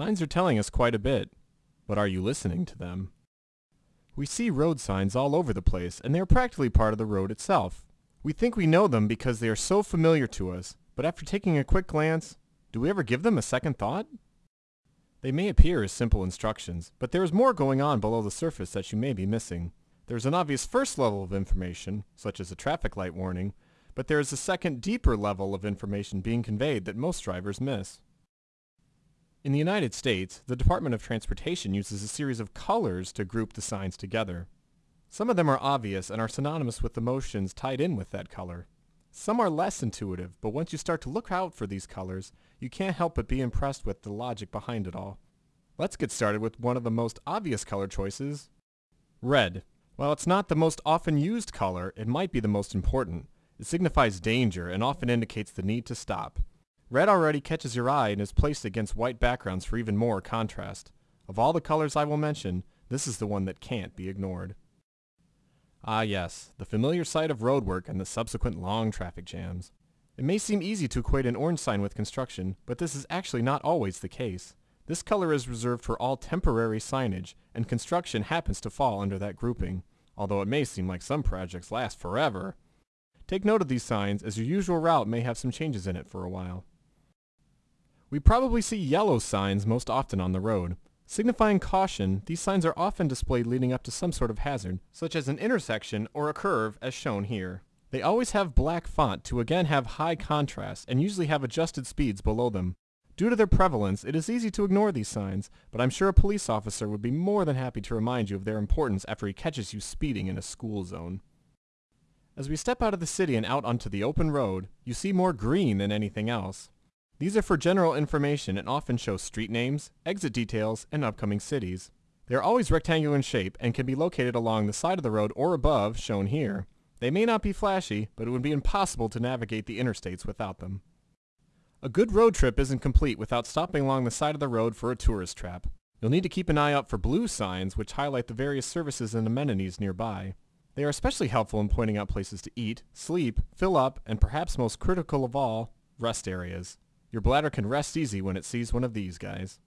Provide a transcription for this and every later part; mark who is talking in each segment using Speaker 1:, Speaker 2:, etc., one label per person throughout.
Speaker 1: Signs are telling us quite a bit, but are you listening to them? We see road signs all over the place, and they are practically part of the road itself. We think we know them because they are so familiar to us, but after taking a quick glance, do we ever give them a second thought? They may appear as simple instructions, but there is more going on below the surface that you may be missing. There is an obvious first level of information, such as a traffic light warning, but there is a second deeper level of information being conveyed that most drivers miss. In the United States, the Department of Transportation uses a series of colors to group the signs together. Some of them are obvious and are synonymous with the motions tied in with that color. Some are less intuitive, but once you start to look out for these colors, you can't help but be impressed with the logic behind it all. Let's get started with one of the most obvious color choices, red. While it's not the most often used color, it might be the most important. It signifies danger and often indicates the need to stop. Red already catches your eye and is placed against white backgrounds for even more contrast. Of all the colors I will mention, this is the one that can't be ignored. Ah yes, the familiar sight of roadwork and the subsequent long traffic jams. It may seem easy to equate an orange sign with construction, but this is actually not always the case. This color is reserved for all temporary signage, and construction happens to fall under that grouping, although it may seem like some projects last forever. Take note of these signs, as your usual route may have some changes in it for a while. We probably see yellow signs most often on the road. Signifying caution, these signs are often displayed leading up to some sort of hazard, such as an intersection or a curve as shown here. They always have black font to again have high contrast and usually have adjusted speeds below them. Due to their prevalence, it is easy to ignore these signs, but I'm sure a police officer would be more than happy to remind you of their importance after he catches you speeding in a school zone. As we step out of the city and out onto the open road, you see more green than anything else. These are for general information and often show street names, exit details, and upcoming cities. They are always rectangular in shape and can be located along the side of the road or above, shown here. They may not be flashy, but it would be impossible to navigate the interstates without them. A good road trip isn't complete without stopping along the side of the road for a tourist trap. You'll need to keep an eye out for blue signs which highlight the various services and amenities nearby. They are especially helpful in pointing out places to eat, sleep, fill up, and perhaps most critical of all, rest areas. Your bladder can rest easy when it sees one of these guys.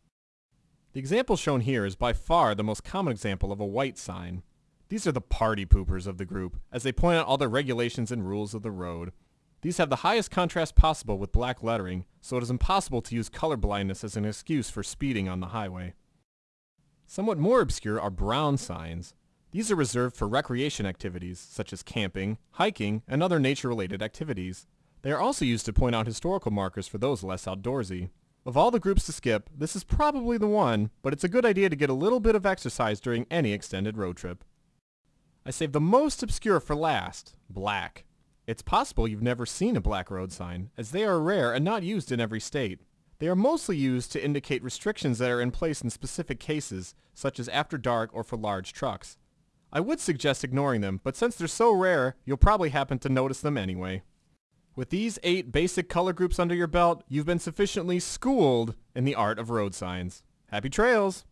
Speaker 1: The example shown here is by far the most common example of a white sign. These are the party poopers of the group, as they point out all the regulations and rules of the road. These have the highest contrast possible with black lettering, so it is impossible to use color blindness as an excuse for speeding on the highway. Somewhat more obscure are brown signs. These are reserved for recreation activities, such as camping, hiking, and other nature-related activities. They are also used to point out historical markers for those less outdoorsy. Of all the groups to skip, this is probably the one, but it's a good idea to get a little bit of exercise during any extended road trip. I saved the most obscure for last, black. It's possible you've never seen a black road sign, as they are rare and not used in every state. They are mostly used to indicate restrictions that are in place in specific cases, such as after dark or for large trucks. I would suggest ignoring them, but since they're so rare, you'll probably happen to notice them anyway. With these eight basic color groups under your belt, you've been sufficiently schooled in the art of road signs. Happy trails!